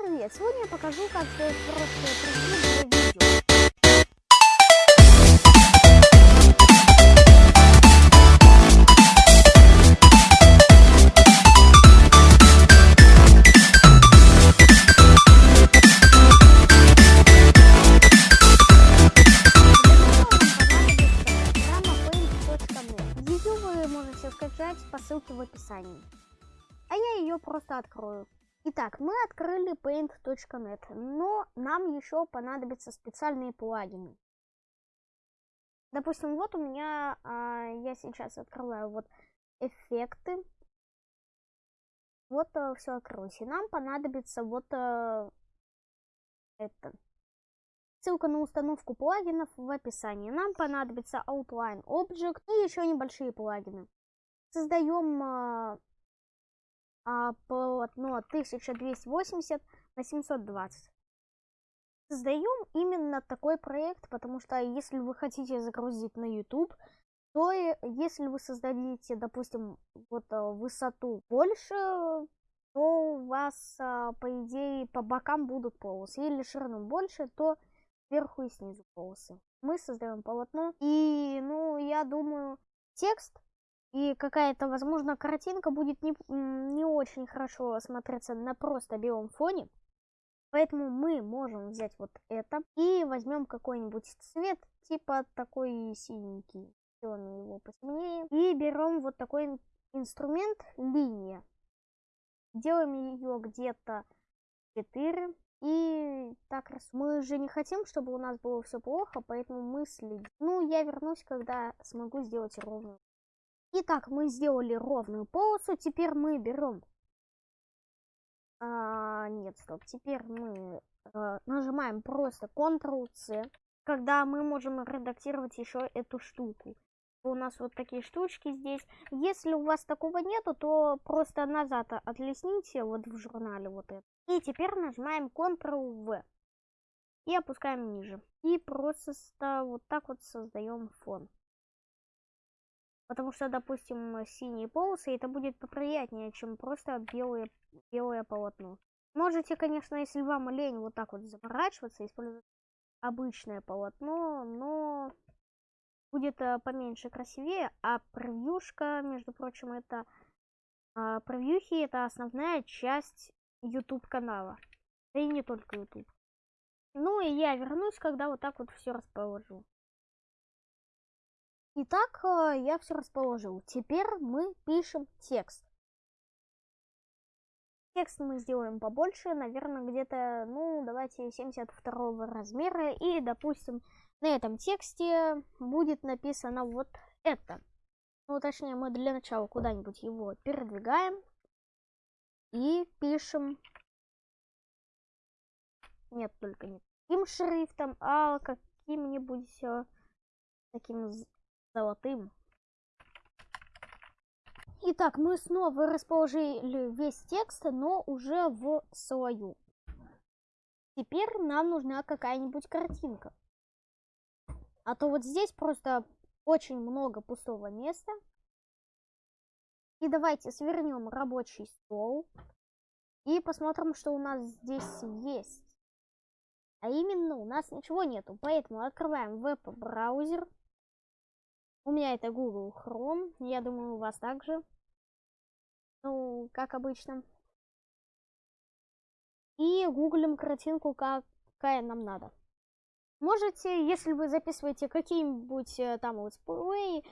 привет! Сегодня я покажу, как сделать превью для видео. Ее вы можете скачать по ссылке в описании. А я ее просто открою. Итак, мы открыли paint.net, но нам еще понадобятся специальные плагины. Допустим, вот у меня, а, я сейчас открываю вот эффекты. Вот а, все открылось. И нам понадобится вот а, это. Ссылка на установку плагинов в описании. Нам понадобится Outline Object и еще небольшие плагины. Создаем а, полотно 1280 на 720. Создаем именно такой проект, потому что если вы хотите загрузить на YouTube, то если вы создадите, допустим, вот а, высоту больше, то у вас, а, по идее, по бокам будут полосы. Или ширину больше, то сверху и снизу полосы. Мы создаем полотно. И, ну, я думаю, текст и какая-то, возможно, картинка будет не, не очень хорошо смотреться на просто белом фоне. Поэтому мы можем взять вот это и возьмем какой-нибудь цвет, типа такой синенький. Сделаем его посильнее. И берем вот такой инструмент линия. Делаем ее где-то 4. И так раз мы же не хотим, чтобы у нас было все плохо, поэтому мы следим. Ну, я вернусь, когда смогу сделать ровную. Итак, мы сделали ровную полосу. Теперь мы берем... А, нет, стоп. Теперь мы а, нажимаем просто Ctrl-C, когда мы можем редактировать еще эту штуку. У нас вот такие штучки здесь. Если у вас такого нету, то просто назад отлесните вот в журнале вот это. И теперь нажимаем Ctrl-V. И опускаем ниже. И просто вот так вот создаем фон. Потому что, допустим, синие полосы, это будет поприятнее, чем просто белое, белое полотно. Можете, конечно, если вам лень вот так вот заворачиваться, использовать обычное полотно, но будет э, поменьше красивее, а превьюшка, между прочим, это а, превьюхи это основная часть YouTube канала. Да и не только YouTube. Ну и я вернусь, когда вот так вот все расположу. Итак, э, я все расположил. Теперь мы пишем текст. Текст мы сделаем побольше, наверное, где-то, ну, давайте 72 размера. И, допустим, на этом тексте будет написано вот это. Ну, точнее, мы для начала куда-нибудь его передвигаем. И пишем... Нет, только не таким шрифтом, а каким-нибудь э, таким золотым. Итак, мы снова расположили весь текст, но уже в свою. Теперь нам нужна какая-нибудь картинка. А то вот здесь просто очень много пустого места. И давайте свернем рабочий стол. И посмотрим, что у нас здесь есть. А именно у нас ничего нету. Поэтому открываем веб-браузер. У меня это Google Chrome. Я думаю, у вас также. Ну, как обычно. И гуглим картинку, какая нам надо. Можете, если вы записываете какие-нибудь э, там let's play, а,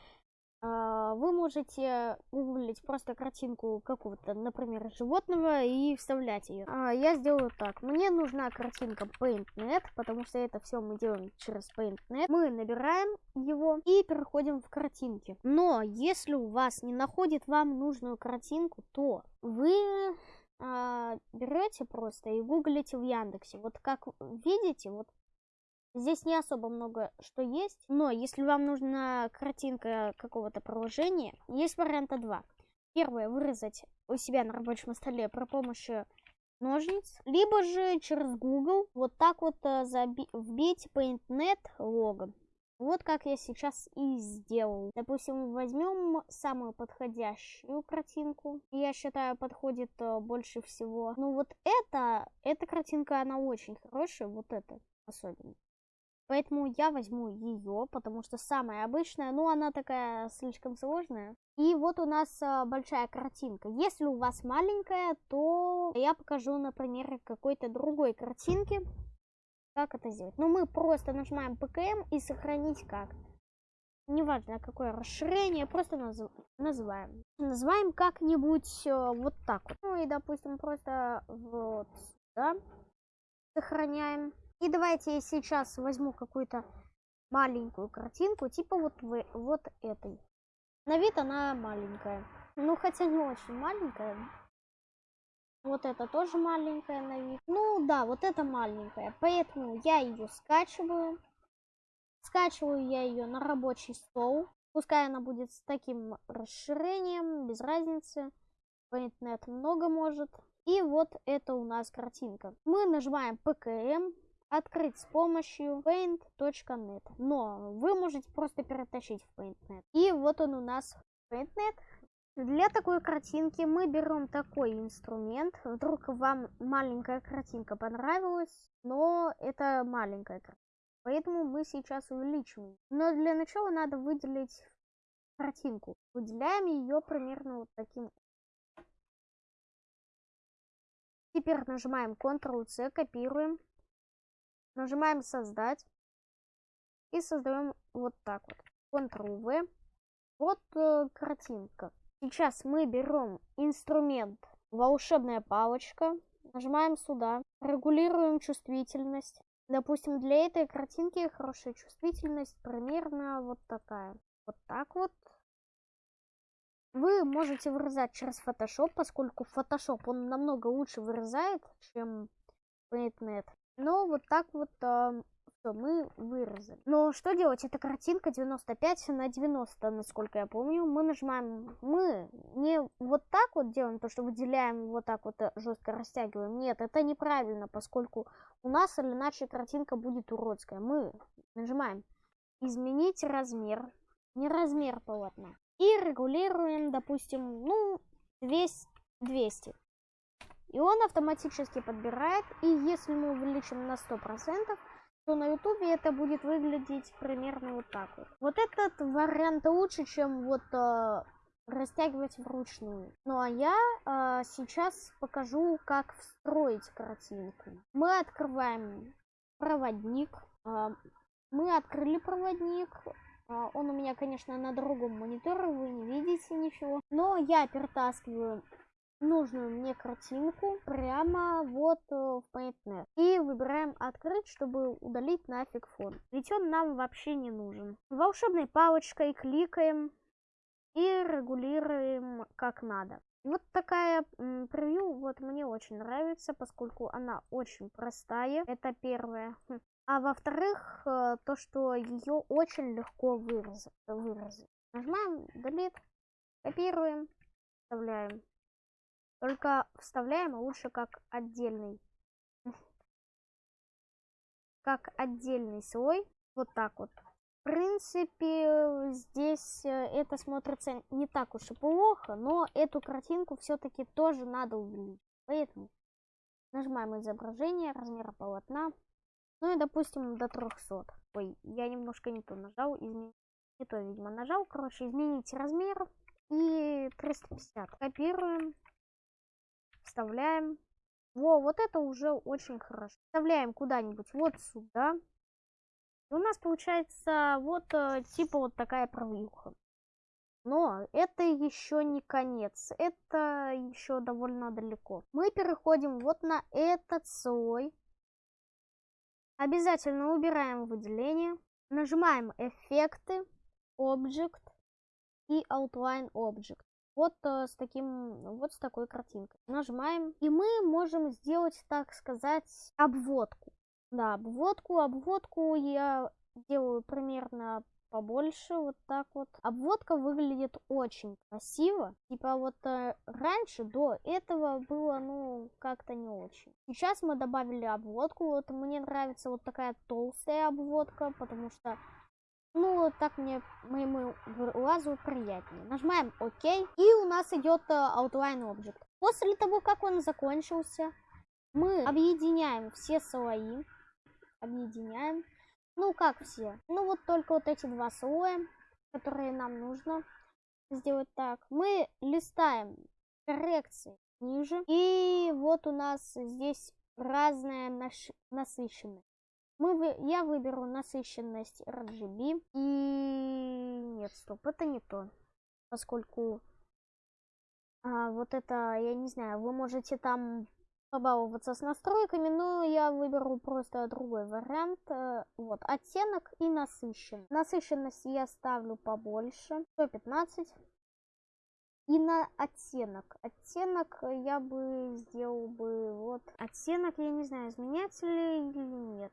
вы можете гуглить просто картинку какого-то, например, животного и вставлять ее. А, я сделаю так. Мне нужна картинка PaintNet, потому что это все мы делаем через PaintNet. Мы набираем его и переходим в картинки. Но если у вас не находит вам нужную картинку, то вы а, берете просто и гуглите в Яндексе. Вот как видите, вот Здесь не особо много что есть, но если вам нужна картинка какого-то приложения, есть варианта два. Первое, вырезать у себя на рабочем столе при помощи ножниц, либо же через Google вот так вот э, вбить PaintNet лого. Вот как я сейчас и сделал. Допустим, возьмем самую подходящую картинку. Я считаю, подходит э, больше всего. Ну вот это, эта картинка, она очень хорошая, вот это особенно. Поэтому я возьму ее, потому что самая обычная, ну она такая слишком сложная. И вот у нас а, большая картинка. Если у вас маленькая, то я покажу на примере какой-то другой картинки, как это сделать. Ну мы просто нажимаем ПКМ и сохранить как. Неважно какое расширение, просто наз... называем. Называем как-нибудь э, вот так вот. Ну и допустим просто вот сюда сохраняем. И давайте я сейчас возьму какую-то маленькую картинку, типа вот, вы, вот этой. На вид она маленькая. Ну, хотя не очень маленькая. Вот это тоже маленькая на вид. Ну, да, вот это маленькая. Поэтому я ее скачиваю. Скачиваю я ее на рабочий стол. Пускай она будет с таким расширением, без разницы. Paint.net много может. И вот это у нас картинка. Мы нажимаем PKM, открыть с помощью paint.net. Но вы можете просто перетащить в paint.net. И вот он у нас paint.net. Для такой картинки мы берем такой инструмент. Вдруг вам маленькая картинка понравилась, но это маленькая картинка. Поэтому мы сейчас увеличиваем. Но для начала надо выделить картинку. Выделяем ее примерно вот таким. Теперь нажимаем Ctrl-C, копируем. Нажимаем создать. И создаем вот так вот. Ctrl-V. Вот э, картинка. Сейчас мы берем инструмент волшебная палочка. Нажимаем сюда. Регулируем чувствительность. Допустим, для этой картинки хорошая чувствительность примерно вот такая. Вот так вот. Вы можете вырезать через Photoshop, поскольку Photoshop он намного лучше вырезает, чем PaintNet. Но вот так вот э, все, мы выразили. Но что делать? Это картинка 95 на 90, насколько я помню. Мы нажимаем, мы не вот так вот делаем, то что выделяем, вот так вот э, жестко растягиваем. Нет, это неправильно, поскольку у нас или иначе картинка будет уродская. Мы нажимаем изменить размер, не размер полотна. И регулируем, допустим, ну, 200. 200 и он автоматически подбирает. И если мы увеличим на 100%, то на ютубе это будет выглядеть примерно вот так вот. Вот этот вариант лучше, чем вот э, растягивать вручную. Ну а я э, сейчас покажу, как встроить картинку. Мы открываем проводник. Э, мы открыли проводник. Э, он у меня, конечно, на другом мониторе, вы не видите ничего. Но я перетаскиваю нужную мне картинку прямо вот э, в PaintNet. И выбираем открыть, чтобы удалить нафиг фон. Ведь он нам вообще не нужен. Волшебной палочкой кликаем и регулируем как надо. Вот такая превью вот мне очень нравится, поскольку она очень простая. Это первое. Хм. А во-вторых, э, то, что ее очень легко выразить. Нажимаем Delete, копируем, вставляем только вставляем лучше как отдельный. Как отдельный слой. Вот так вот. В принципе, здесь э, это смотрится не так уж и плохо, но эту картинку все-таки тоже надо увеличить. Поэтому нажимаем изображение, размер полотна. Ну и, допустим, до 300. Ой, я немножко не то нажал, изменить. Не то, видимо, нажал. Короче, изменить размер. И 350. Копируем вставляем. Во, вот это уже очень хорошо. Вставляем куда-нибудь вот сюда. И у нас получается вот э, типа вот такая провьюха. Но это еще не конец. Это еще довольно далеко. Мы переходим вот на этот слой. Обязательно убираем выделение. Нажимаем эффекты, Object и Outline Object вот э, с таким, вот с такой картинкой. Нажимаем, и мы можем сделать, так сказать, обводку. Да, обводку, обводку я делаю примерно побольше, вот так вот. Обводка выглядит очень красиво. Типа вот э, раньше, до этого было, ну, как-то не очень. Сейчас мы добавили обводку. Вот мне нравится вот такая толстая обводка, потому что Ну, так мне моему глазу приятнее. Нажимаем ОК, и у нас идет э, Outline Object. После того, как он закончился, мы объединяем все слои. Объединяем. Ну, как все? Ну, вот только вот эти два слоя, которые нам нужно сделать так. Мы листаем коррекции ниже. И вот у нас здесь разная насыщенность. Мы, я выберу насыщенность RGB. И нет, стоп, это не то. Поскольку а, вот это, я не знаю, вы можете там побаловаться с настройками, но я выберу просто другой вариант. Э, вот, оттенок и насыщенность. Насыщенность я ставлю побольше, 115. И на оттенок. Оттенок я бы сделал бы вот. Оттенок, я не знаю, изменять ли или нет.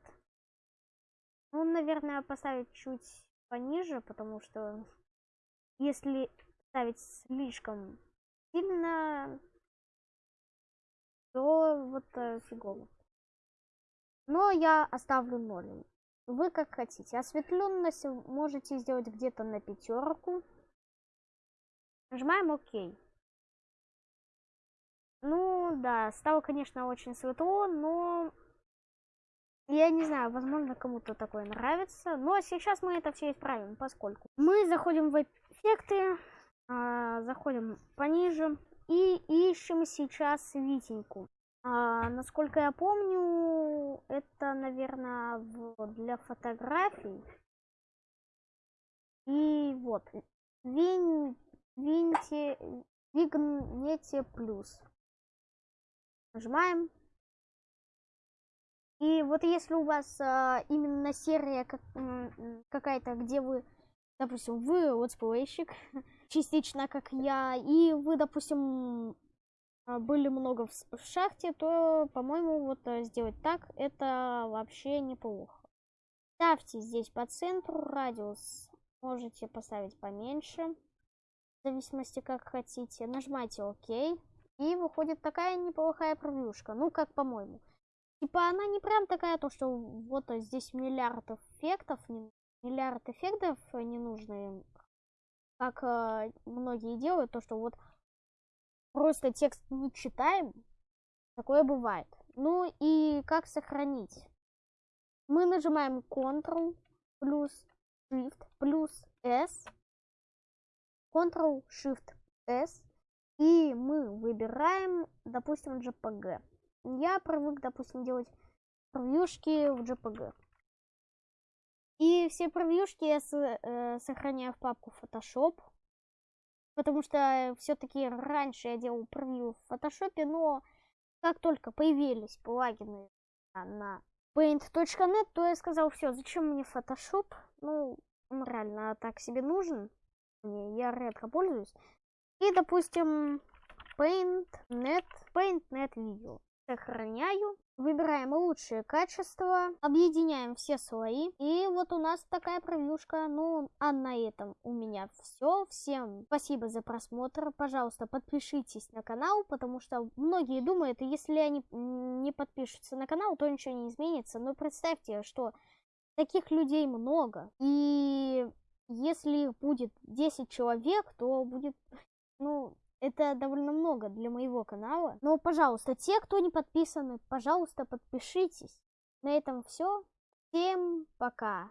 Ну, наверное, поставить чуть пониже, потому что если ставить слишком сильно, то вот э, фигово. Но я оставлю ноль. Вы как хотите. Осветленность можете сделать где-то на пятерку. Нажимаем ОК. Ну, да, стало, конечно, очень светло, но... Я не знаю, возможно, кому-то такое нравится. Но сейчас мы это все исправим, поскольку мы заходим в эффекты, а, заходим пониже и ищем сейчас Витеньку. А, насколько я помню, это, наверное, в, для фотографий. И вот, Винь Винте, Вигнете плюс. Нажимаем. И вот если у вас а, именно серия как, какая-то, где вы, допустим, вы летсплейщик, частично как я, и вы, допустим, а, были много в, в шахте, то, по-моему, вот а, сделать так, это вообще неплохо. Ставьте здесь по центру радиус, можете поставить поменьше в зависимости как хотите. Нажимайте ОК. И выходит такая неплохая превьюшка. Ну, как по-моему. Типа она не прям такая, то что вот здесь миллиард эффектов, не, миллиард эффектов не нужны, как э, многие делают, то что вот просто текст не читаем, такое бывает. Ну и как сохранить? Мы нажимаем Ctrl плюс Shift плюс S Ctrl-Shift-S, и мы выбираем, допустим, JPG. Я привык, допустим, делать превьюшки в JPG. И все превьюшки я э, сохраняю в папку Photoshop, потому что все-таки раньше я делал превью в Photoshop, но как только появились плагины на paint.net, то я сказал, все, зачем мне Photoshop? Ну, он реально так себе нужен я редко пользуюсь. И, допустим, PaintNet, PaintNet видео. Сохраняю. Выбираем лучшее качество. Объединяем все слои. И вот у нас такая превьюшка. Ну, а на этом у меня все. Всем спасибо за просмотр. Пожалуйста, подпишитесь на канал, потому что многие думают, если они не подпишутся на канал, то ничего не изменится. Но представьте, что таких людей много. И если их будет 10 человек, то будет, ну, это довольно много для моего канала. Но, пожалуйста, те, кто не подписаны, пожалуйста, подпишитесь. На этом все. Всем пока.